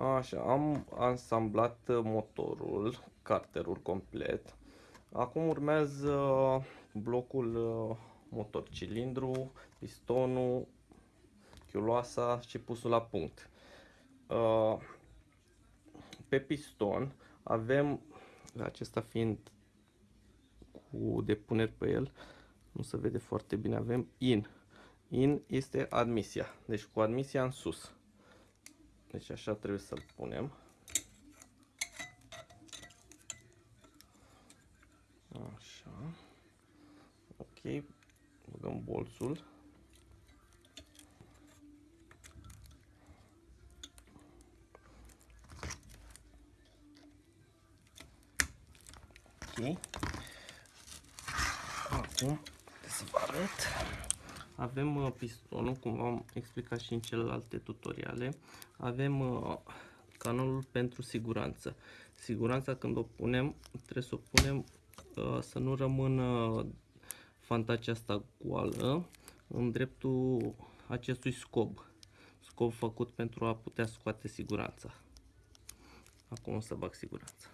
Așa, am ansamblat motorul, carterul complet. Acum urmează blocul uh, motor, cilindru, pistonul, chiuloasa și pusul la punct. Uh, pe piston avem, acesta fiind cu depuneri pe el, nu se vede foarte bine, avem in. In este admisia, deci cu admisia în sus. Deci așa trebuie să-l punem. Așa. Ok. Băgăm bolțul. Ok. Acum să vă arăt. Avem uh, pistonul, cum v-am explicat și în celelalte tutoriale. Avem uh, canalul pentru siguranță. Siguranța când o punem, trebuie să o punem uh, să nu rămână fantacea asta goală în dreptul acestui scob. Scob făcut pentru a putea scoate siguranța. Acum o să bag siguranța.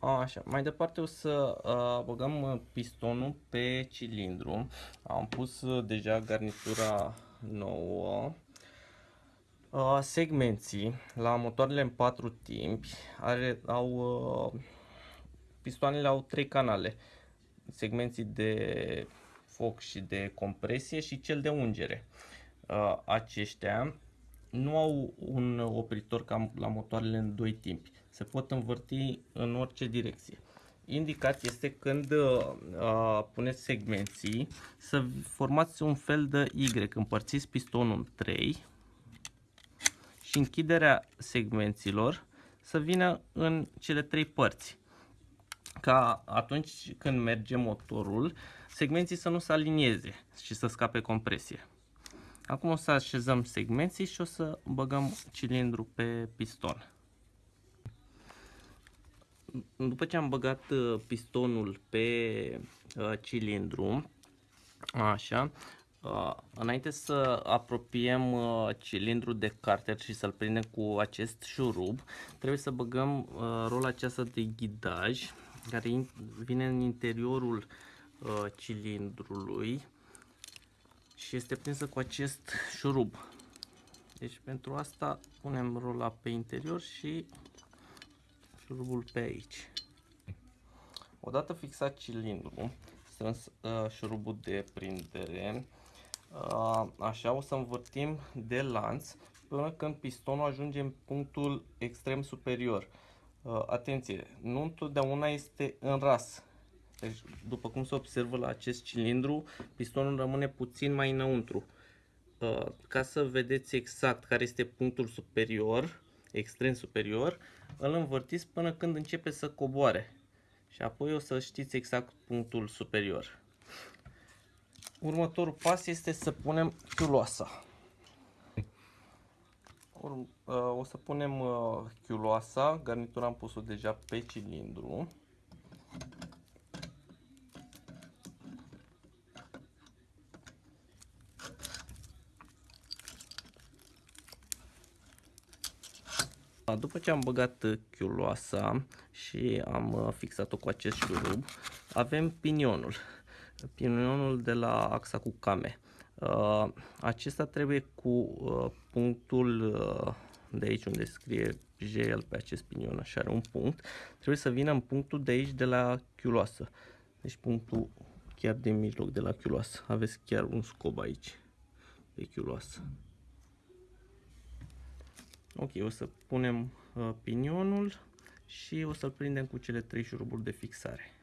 Așa, mai departe o să uh, băgăm uh, pistonul pe cilindru. Am pus uh, deja garnitura nouă. Uh, segmenții la motoarele în patru timpi are, au, uh, pistoanele au trei canale. Segmenții de foc și de compresie și cel de ungere. Uh, aceștia nu au un opritor ca la motoarele în doi timpi. Se pot învârti în orice direcție. Indicat este când uh, puneți segmenții să formați un fel de Y. Împărțiți pistonul în 3 și închiderea segmenților să vină în cele trei părți. Ca atunci când merge motorul, segmenții să nu se alinieze și să scape compresie. Acum o să așezăm segmenții și o să băgăm cilindru pe piston. După ce am băgat uh, pistonul pe uh, cilindru, așa, uh, înainte să apropiem cilindrul de carter și să-l prindem cu acest șurub, trebuie să băgăm rola aceasta de ghidaj care vine în interiorul cilindrului și este prinsă cu acest șurub. Deci pentru asta punem rola pe interior și șurubul pe aici. Odată fixat cilindrul, strâns uh, șurubul de prindere, uh, așa o să învârtim de lanț până când pistonul ajunge în punctul extrem superior. Uh, atenție, nu întotdeauna este în ras, deci, după cum se observă la acest cilindru, pistonul rămâne puțin mai înăuntru. Uh, ca să vedeți exact care este punctul superior, extrem superior, îl învârtiți până când începe să coboare. Și apoi o să știți exact punctul superior. Următorul pas este să punem chiuloasa. Uh, o să punem uh, chiuloasa, garnitura am pus-o deja pe cilindru. După ce am băgat chiuloasa și am uh, fixat-o cu acest șurub, avem pinionul. Pinionul de la axa cu came. Uh, acesta trebuie cu uh, punctul de aici unde scrie gel pe acest pinion, așa are un punct, trebuie să vină în punctul de aici de la chiuloasă. Deci punctul chiar de mijloc de la chiuloasă. Aveți chiar un scob aici de chiuloasă. Ok, o să punem uh, pinionul și o să-l prindem cu cele trei șuruburi de fixare.